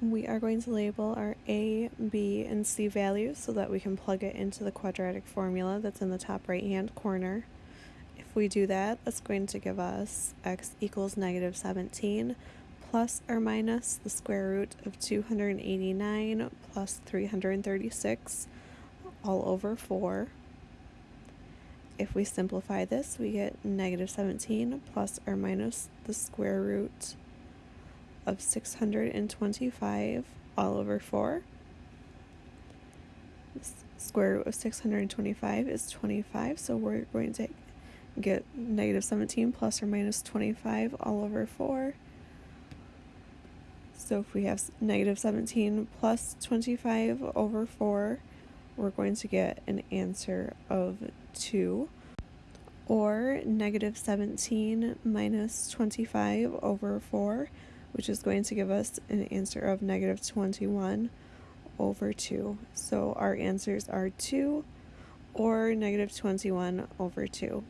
we are going to label our a, b, and c values so that we can plug it into the quadratic formula that's in the top right hand corner. If we do that, that's going to give us x equals negative 17 plus or minus the square root of 289 plus 336 all over 4. If we simplify this, we get negative 17 plus or minus the square root of 625 all over 4. The square root of 625 is 25, so we're going to get negative 17 plus or minus 25 all over 4. So if we have negative 17 plus 25 over 4, we're going to get an answer of 2. Or negative 17 minus 25 over 4 which is going to give us an answer of negative 21 over 2. So our answers are 2 or negative 21 over 2.